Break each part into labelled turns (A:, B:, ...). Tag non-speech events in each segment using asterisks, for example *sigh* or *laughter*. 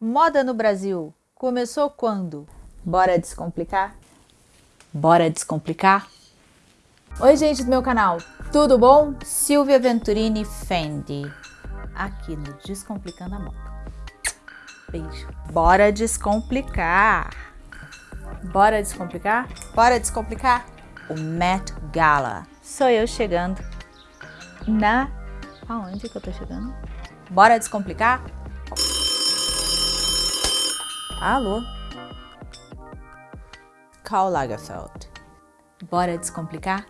A: Moda no Brasil começou quando? Bora descomplicar? Bora descomplicar? Oi gente do meu canal, tudo bom? Silvia Venturini Fendi, aqui no Descomplicando a Moda. Beijo. Bora descomplicar. Bora descomplicar? Bora descomplicar? O Met Gala. Sou eu chegando na... Aonde que eu tô chegando? Bora descomplicar? Alô? Karl Lagerfeld. Bora descomplicar?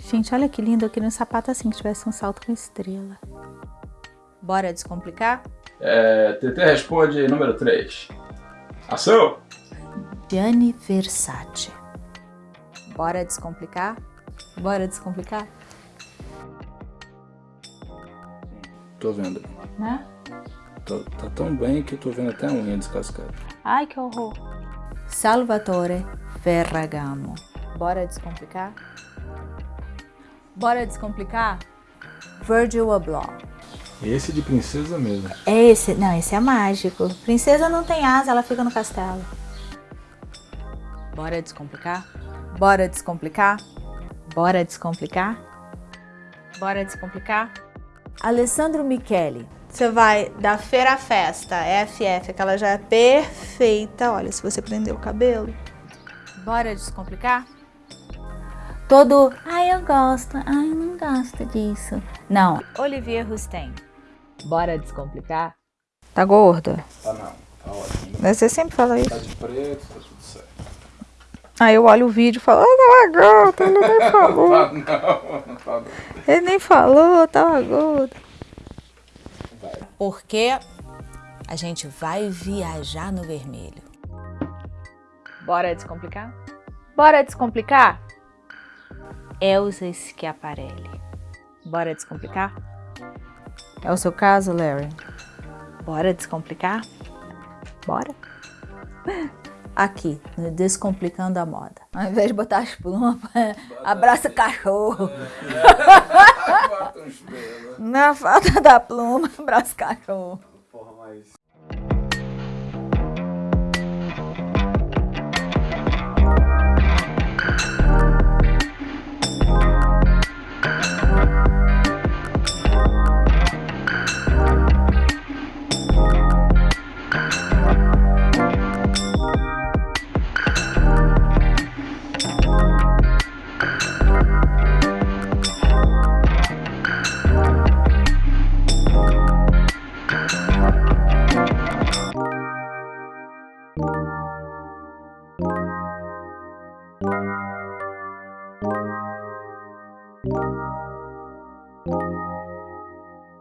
A: Gente, olha que lindo, eu queria um sapato assim, que tivesse um salto com estrela. Bora descomplicar?
B: É, TT responde número 3. Ação!
A: Gianni Versace. Bora descomplicar? Bora descomplicar?
B: Tô vendo.
A: Né?
B: Tô, tá tão bem que eu tô vendo até a unha descascada.
A: Ai, que horror. Salvatore Ferragamo. Bora descomplicar? Bora descomplicar? Virgil Abloh.
B: Esse de princesa mesmo.
A: É esse? Não, esse é mágico. Princesa não tem asa, ela fica no castelo. Bora descomplicar? Bora descomplicar? Bora descomplicar? Bora descomplicar? Alessandro Michele. Você vai da feira à festa, FF, que ela já é perfeita. Olha, se você prender o cabelo. Bora descomplicar? Todo, ai eu gosto, ai eu não gosto disso. Não, Olivier Rousteing. Bora descomplicar? Tá gorda?
B: Tá não, tá ótimo.
A: Você sempre fala isso.
B: Tá de preto, tá tudo certo.
A: Aí eu olho o vídeo e falo, ah, tava gorda, ele nem *laughs* falou.
B: Tá não, não tá não.
A: Ele nem falou, tava gorda. Porque a gente vai viajar no vermelho. Bora descomplicar? Bora descomplicar? Elsa Schiaparelli. Bora descomplicar? É o seu caso, Larry? Bora descomplicar? Bora? *laughs* Aqui, no Descomplicando a Moda. Ao invés de botar as plumas, *laughs* abraça o cachorro. Na falta da pluma, *laughs* abraça o cachorro.
B: Porra, mas...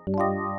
C: Música